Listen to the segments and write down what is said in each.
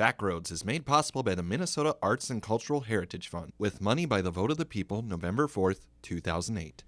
Backroads is made possible by the Minnesota Arts and Cultural Heritage Fund with money by the vote of the people November 4th, 2008.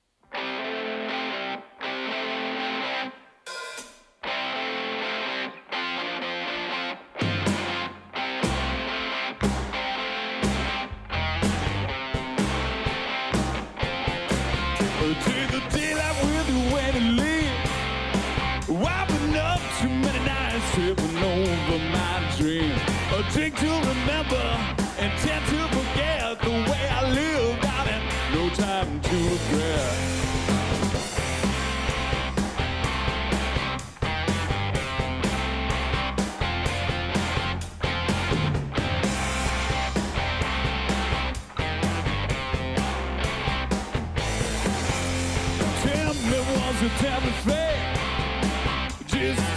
Me fake. Just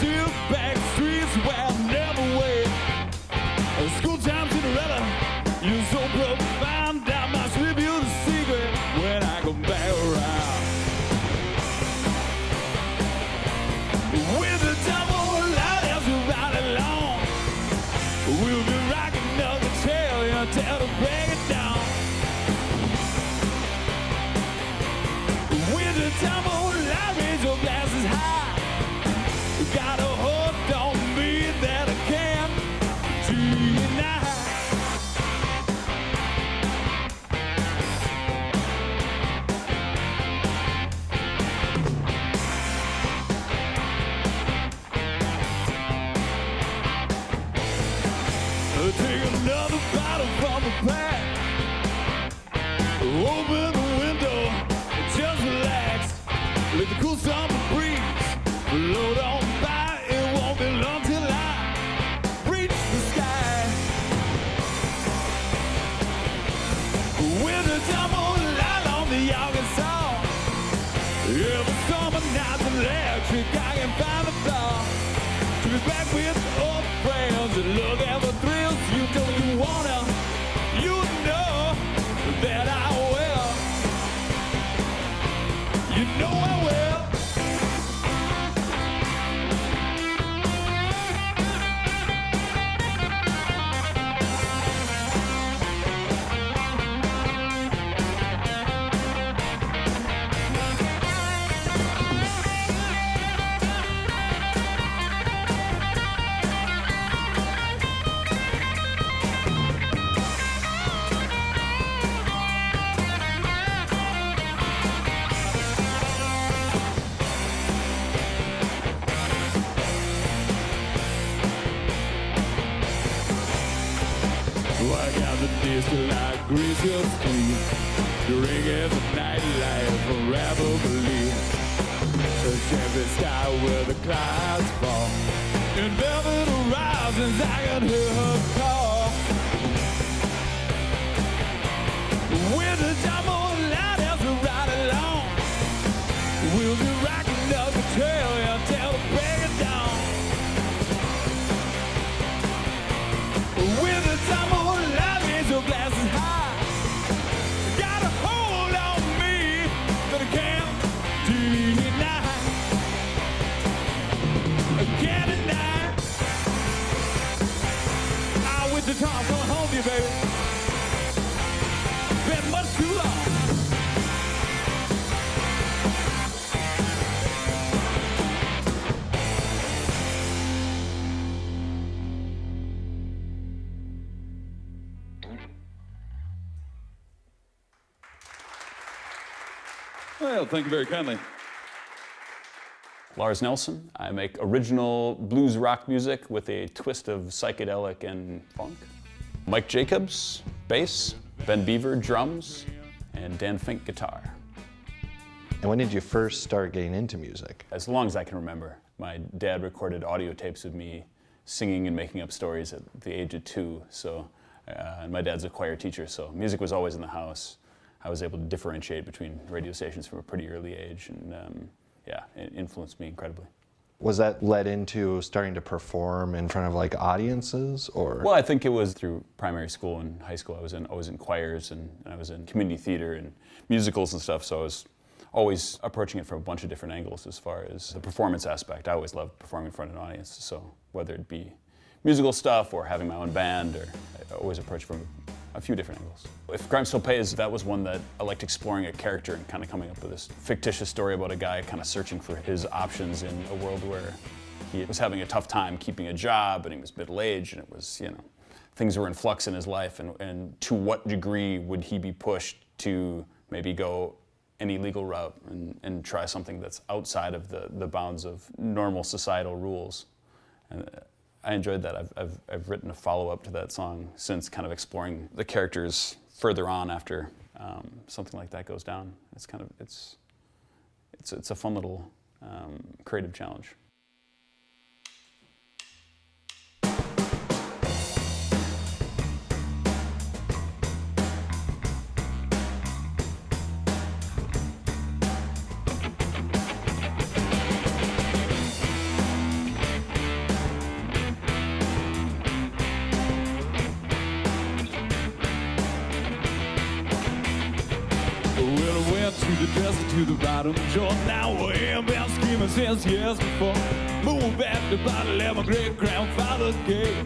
another bottle from the pack. Open the window, just relax. Let the cool summer breeze float on by. It won't be long till I reach the sky. With a double light on the August song. Every summer night's electric, I can find a thought. To be back with old friends and look at thank you very kindly. Lars Nelson. I make original blues rock music with a twist of psychedelic and funk. Mike Jacobs, bass. Ben Beaver, drums. And Dan Fink, guitar. And when did you first start getting into music? As long as I can remember, my dad recorded audio tapes of me singing and making up stories at the age of two. So, uh, and my dad's a choir teacher, so music was always in the house. I was able to differentiate between radio stations from a pretty early age, and um, yeah, it influenced me incredibly. Was that led into starting to perform in front of like audiences or? Well, I think it was through primary school and high school. I was in, I was in choirs and, and I was in community theater and musicals and stuff, so I was always approaching it from a bunch of different angles as far as the performance aspect. I always loved performing in front of an audience, so whether it be musical stuff or having my own band, or I always approach from a few different angles. If Crime Still Pays, that was one that I liked exploring a character and kind of coming up with this fictitious story about a guy kind of searching for his options in a world where he was having a tough time keeping a job and he was middle-aged and it was, you know, things were in flux in his life and, and to what degree would he be pushed to maybe go any legal route and, and try something that's outside of the, the bounds of normal societal rules. And uh, I enjoyed that. I've, I've, I've written a follow-up to that song since kind of exploring the characters further on after um, something like that goes down. It's kind of, it's, it's, it's a fun little um, creative challenge. The to the bottom, Jordan. Now I am been scheming since years before. Moved back to bottle, let my great grandfather gave.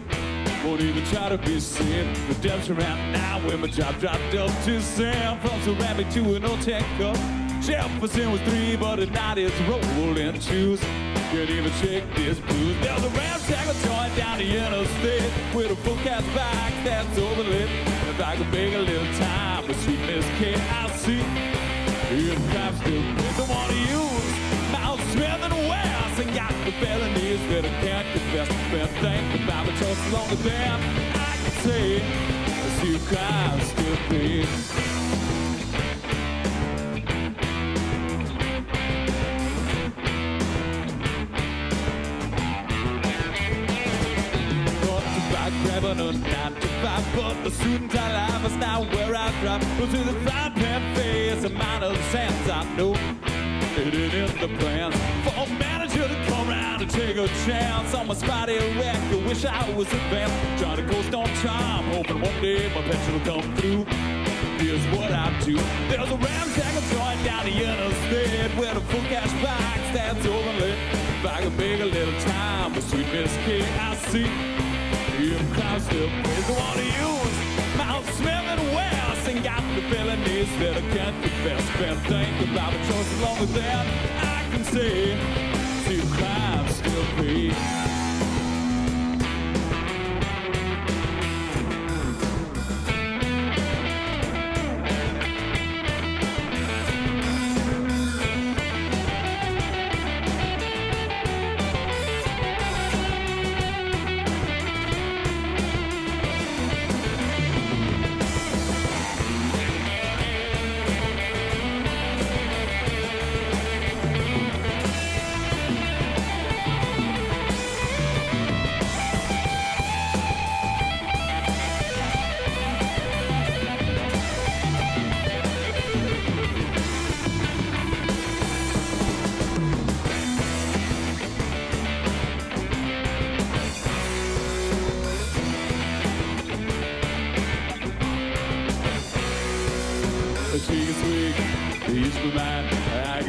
Won't even try to be seen. Redemption right now when my job dropped up to Sam. From ceramic to an old tech cup. Jefferson was three, but at night it's rolling shoes. Can't even shake this blues. There's a ramshackle joint down the interstate with a full cast back that's overlit. If I could make a little time with sweet Miss K.I.C. If crime still plays, I want to use Mount Smith and West and got the felonies that I can't confess. Thinking about the longer than I can say. I see crime still plays. Thought about grabbing a nine to five, but the student I life is now where I drop. Go to the frying pan face, a mind of the sands I know. It ain't in the plans for a manager to come around and take a chance on my spotty wreck. I wish I was advanced, trying to coast on time, hoping one day my pension will come through. Here's what I do. There's a ramshackle joint down the interstate where the full cash box stands overlit. If I could make a little time with sweet Miss K.I.C. If crime still plays, I want to use felonies that I can't confess. Been thinking about the choices longer than I can. See if crime still pays.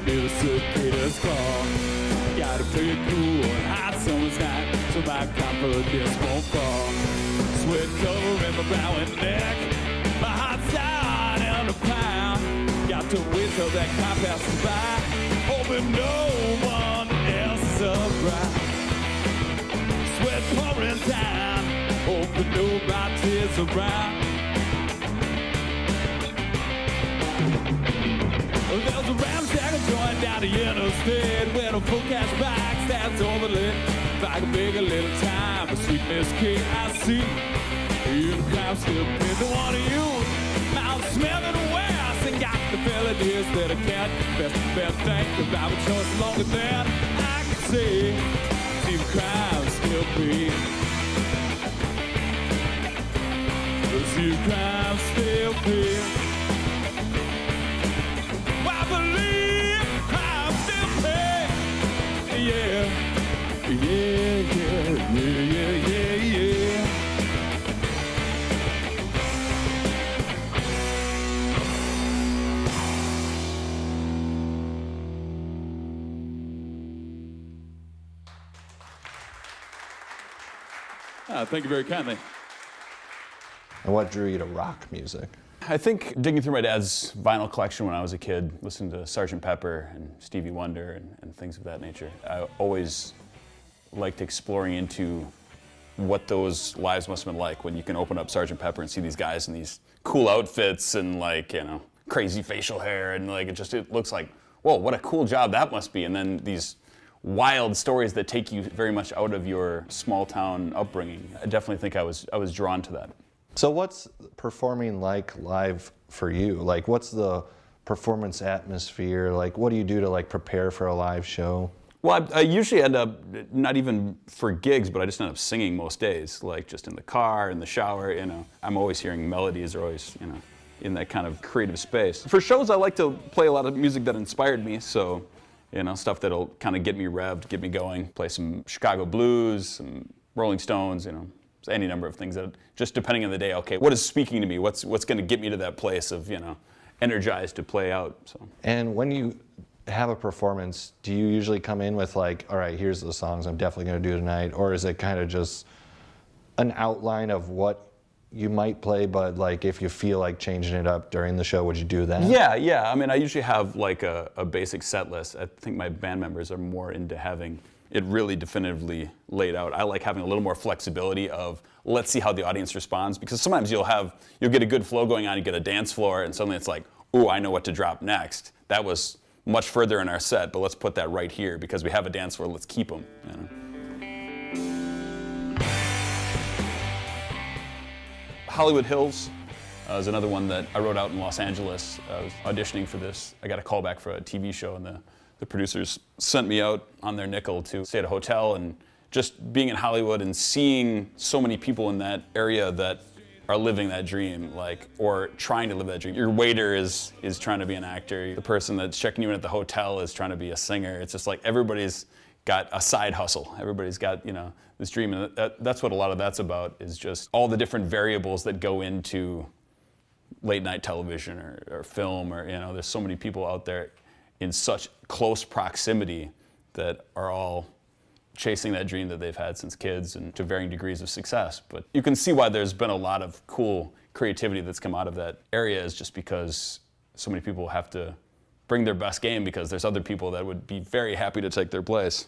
The cicadas call. Gotta play it cool on hot summer's night, so my confidence won't fall. Sweat covering my brow and neck, my heart's down in a pound. Got to wait till that car passes by, hoping no one else around. Sweat pouring down, hoping nobody's around. There's a ramshackle joint down the interstate where the full cash box stands overlit. If I could make a little time for sweet Miss K.I.C. You the crowd still the one to use. Mount Smith and West and got the felonies that I can't confess. Best think about the choice longer than I can see. See the still pays. See the crowd still pays. Thank you very kindly. And what drew you to rock music? I think digging through my dad's vinyl collection when I was a kid, listening to Sgt. Pepper and Stevie Wonder and, and things of that nature, I always liked exploring into what those lives must have been like when you can open up Sgt. Pepper and see these guys in these cool outfits and like, you know, crazy facial hair and like it just it looks like, whoa, what a cool job that must be. And then these wild stories that take you very much out of your small town upbringing. I definitely think I was I was drawn to that. So what's performing like live for you? Like what's the performance atmosphere? Like what do you do to like prepare for a live show? Well, I, I, usually end up not even for gigs, but I just end up singing most days, like just in the car, in the shower. You know, I'm always hearing melodies, or always, you know, in that kind of creative space. For shows, I like to play a lot of music that inspired me. So, you know, stuff that'll kind of get me revved, get me going. Play some Chicago blues, some Rolling Stones. You know, any number of things that just depending on the day. Okay, what is speaking to me? What's what's going to get me to that place of you know, energized to play out. So. And when you have a performance, do you usually come in with like, all right, here's the songs I'm definitely going to do tonight, or is it kind of just an outline of what you might play, but like if you feel like changing it up during the show, would you do that? Yeah, yeah. I mean, I usually have like a, a basic set list. I think my band members are more into having it really definitively laid out. I like having a little more flexibility of let's see how the audience responds because sometimes you'll have you'll get a good flow going on, you get a dance floor, and suddenly it's like, oh, I know what to drop next. That was much further in our set, but let's put that right here because we have a dance floor. Let's keep them. You know? Hollywood Hills uh, is another one that I wrote out in Los Angeles. I was auditioning for this. I got a call back for a TV show, and the, the producers sent me out on their nickel to stay at a hotel. And just being in Hollywood and seeing so many people in that area that are living that dream, like, or trying to live that dream. Your waiter is is trying to be an actor. The person that's checking you in at the hotel is trying to be a singer. It's just like everybody's got a side hustle. Everybody's got you know this dream, and that, that's what a lot of that's about. Is just all the different variables that go into late night television or, or film, or you know, there's so many people out there in such close proximity that are all chasing that dream that they've had since kids and to varying degrees of success. But you can see why there's been a lot of cool creativity that's come out of that area is just because so many people have to bring their best game because there's other people that would be very happy to take their place.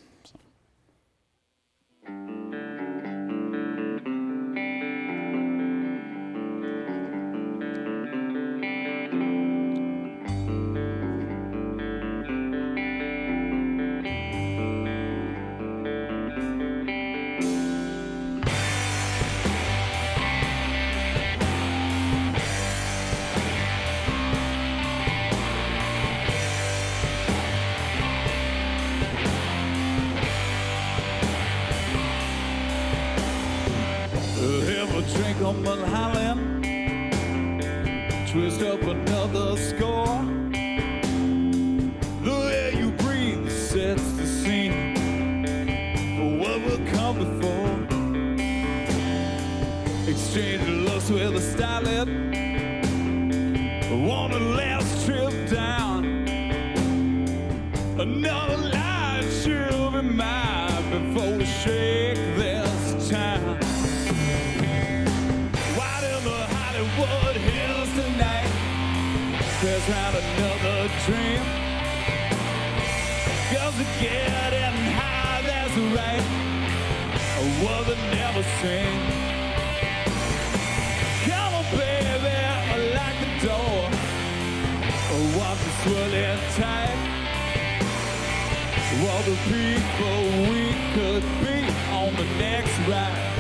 Tears had another dream. Girls are getting high, that's right. A world that never seen Come on baby, I like the door. I want to swirling tight. All the people we could be on the next ride.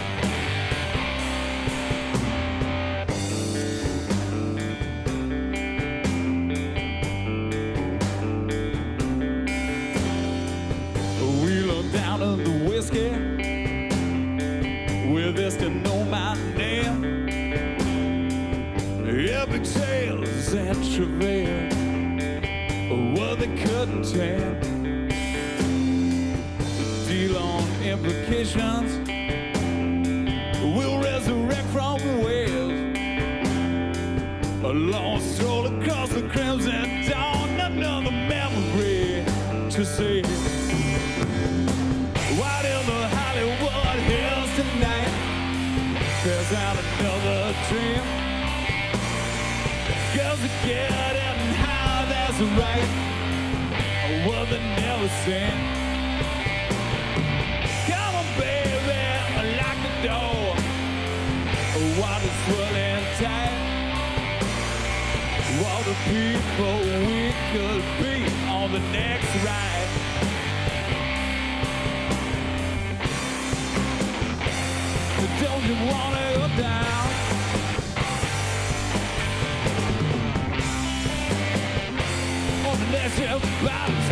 implications. We'll resurrect from the waves. A long stroll across the crimson dawn, another memory to see. Wide in the Hollywood hills tonight, there's out another dream. Girls are getting high, that's right. A world that never seen. People we could be on the next ride. Don't you wanna go down? On the next trip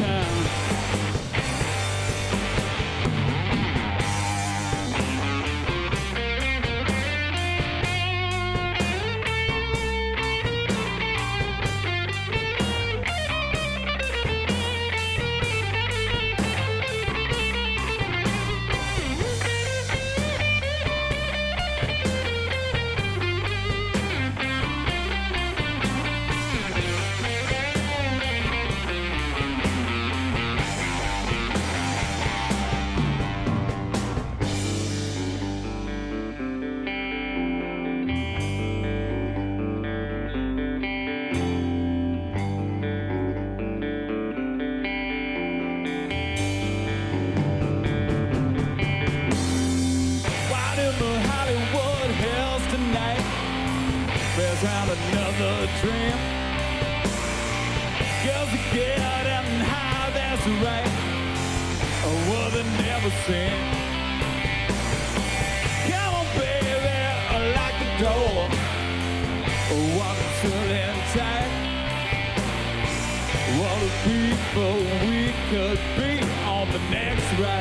dream. Girls are getting high, that's right. A world they never seen. Come on, baby, lock the door. Walk until in tight. All the people we could be on the next ride.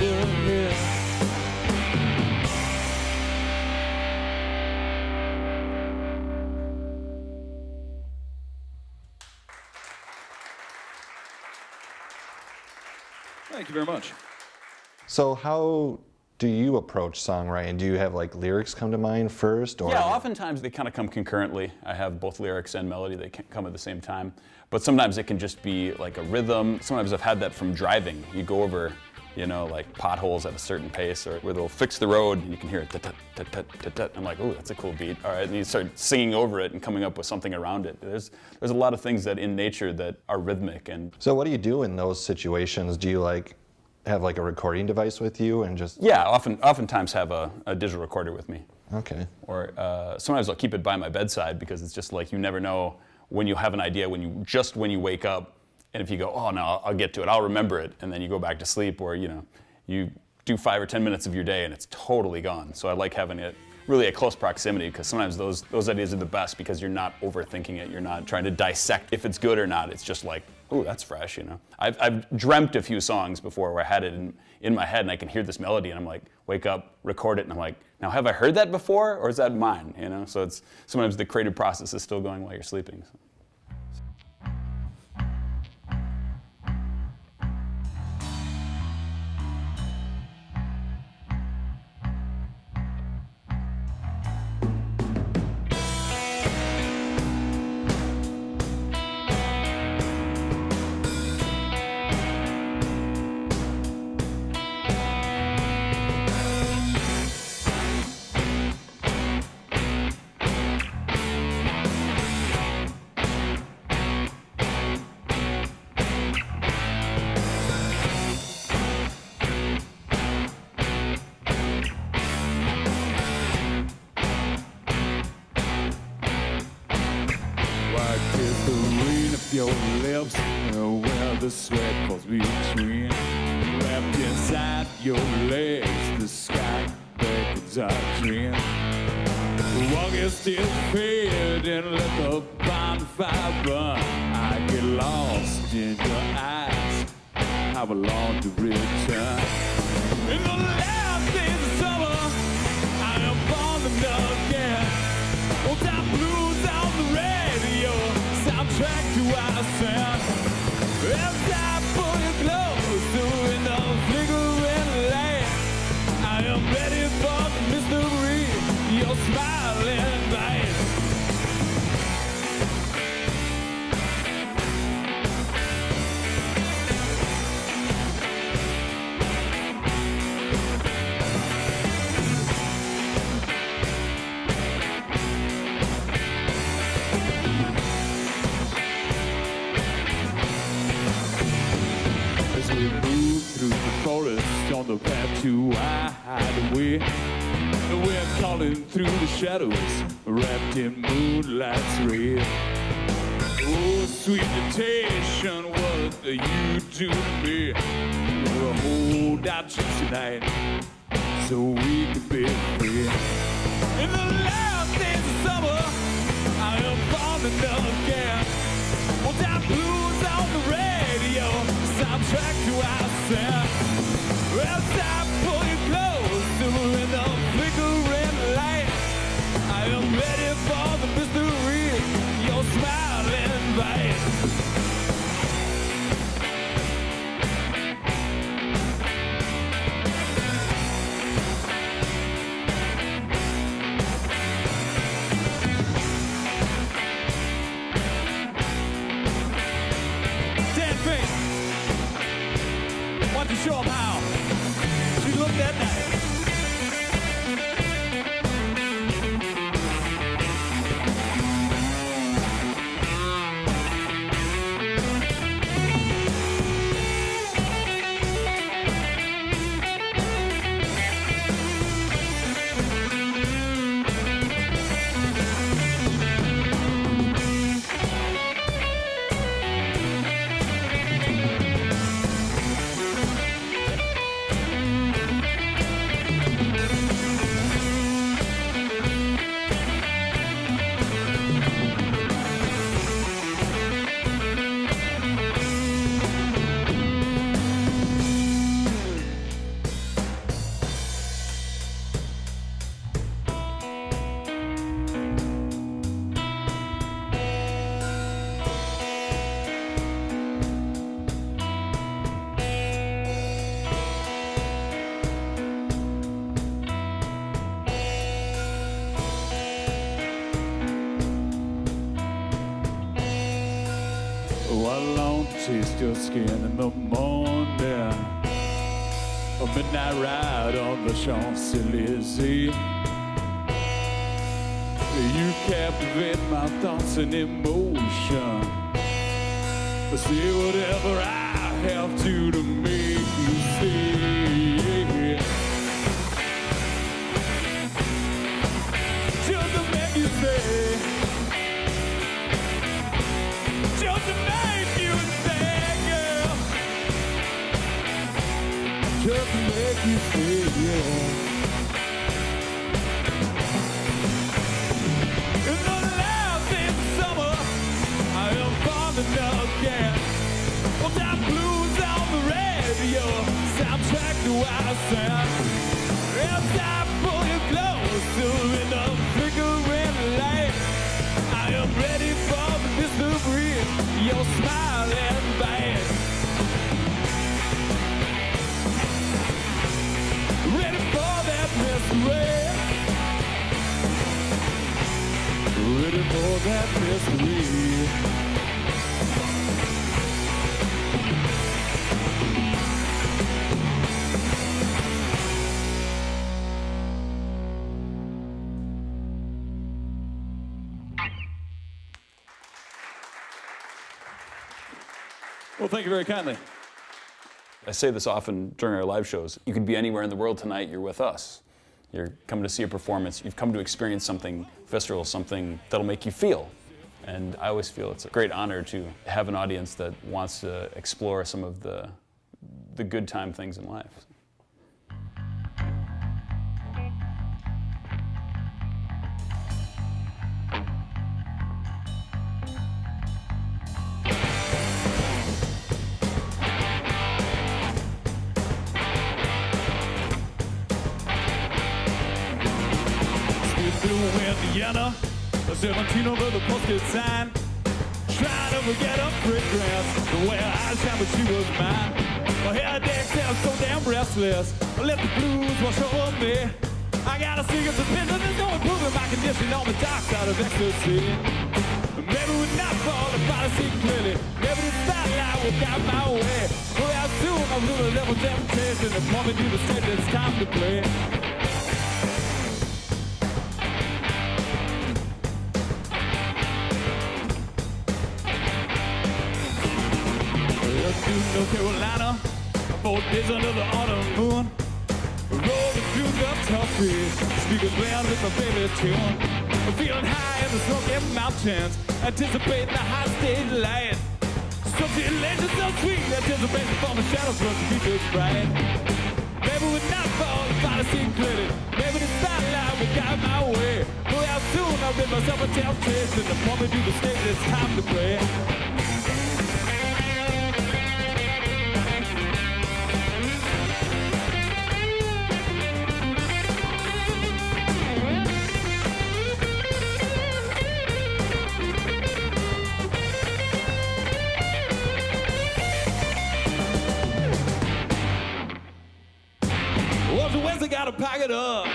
In the Hollywood Thank you very much. So how do you approach songwriting? Do you have like lyrics come to mind first, or Yeah, oftentimes they kind of come concurrently. I have both lyrics and melody, they can come at the same time. But sometimes it can just be like a rhythm. Sometimes I've had that from driving. You go over, you know, like potholes at a certain pace or where they'll fix the road and you can hear it. tut, tut, tut, tut, tut. I'm like, oh, that's a cool beat. All right, and you start singing over it and coming up with something around it. There's, there's a lot of things that in nature that are rhythmic and So what do you do in those situations? Do you like have like a recording device with you and just yeah, often, oftentimes have a, a digital recorder with me. okay? or uh, sometimes I'll keep it by my bedside because it's just like you never know when you have an idea when you just when you wake up and if you go oh no I'll, get to it. I'll remember it and then you go back to sleep or you know you do five or ten minutes of your day and it's totally gone. So I like having it really at close proximity because sometimes those those ideas are the best because you're not overthinking it. You're not trying to dissect if it's good or not. It's just like oh that's fresh you know? I've, I've dreamt a few songs before where I had it in, in my head and I can hear this melody and I'm like wake up record it and I'm like now have I heard that before or is that mine? You know? So it's sometimes the creative process is still going while you're sleeping so. The sweat falls between? Wrapped inside your legs, the sky beckons our dream. Walk is still fading, let the bonfire burn. I get lost in your eyes. How long to return? In the last days of summer, I am falling again. Old time blues on the radio, soundtrack to our sound. Shadows, wrapped in moonlight's red. Oh, sweet temptation, what do you do to me? We'll hold out just tonight so we can be free. In the last days of summer, I am falling again. Well, that blues on the radio, soundtrack to our sin. As I pull you closer ready for the mystery. Your smiling light. Taste your skin in the morning. A midnight ride on the Champs-Élysées. You captivate my thoughts and emotion. Say whatever I have to to make you. In the summer, I am falling again. That blues on the radio, soundtrack to. As I pull you closer in the flickering light, I am ready for mystery, your smiling bite. Well, thank you very kindly. I say this often during our live shows. You could be anywhere in the world tonight, you're with us. You're coming to see a performance, you've come to experience something visceral, something that'll make you feel. And I always feel it's a great honor to have an audience that wants to explore some of the, the good time things in life. The posted. Trying to forget a great grass, the way I shine, but she was mine. My hair decks I'm so damn restless. I let the blues wash over me. I got a secret suspicion, there's no improving my condition on the dark side of ecstasy. Maybe we're not falling, but I see clearly. Maybe the spotlight will guide my way. Well, soon I'm the level temptation and point me to the time to play. North Carolina, four days under the autumn moon. Rolling through the toffee. Speakers loud with my favorite tune. Feeling high in the smoky mountains. Anticipating the high stage light. Something legend so sweet. Anticipation from the shadows from the future's bright. Maybe we're not fall if I see clearly. Maybe the spotlight will guide my way. Boy, how soon I'll rid myself of temptation. The moment do the stage, it's time to play. Pack it up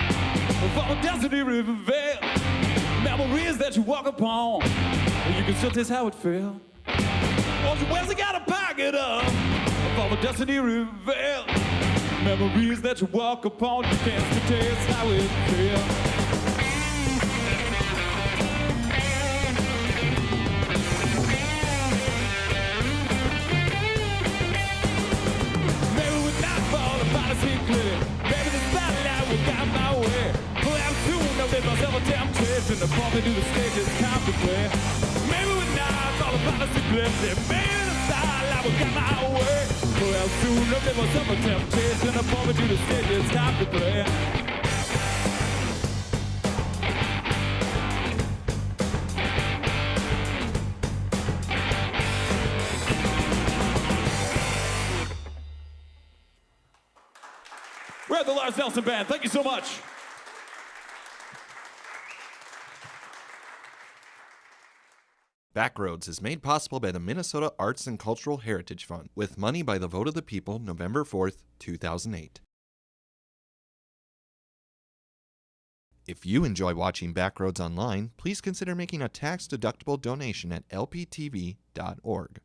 a destiny river veil. Memories that you walk upon, you can still taste how it felt. Was the Wednesday got to pack it up for a destiny river. Memories that you walk upon, you can still taste how it felt. Of temptation. The bump into the stage to play. Maybe we're not the sea clearly. Maybe the spotlight will guide my way. I'm soon I'll rid myself of temptation. The bump into the stage to play. We're at the Lars Nelson Band. Thank you so much. Backroads is made possible by the Minnesota Arts and Cultural Heritage Fund with money by the vote of the people November 4th, 2008. If you enjoy watching Backroads online, please consider making a tax-deductible donation at lptv.org.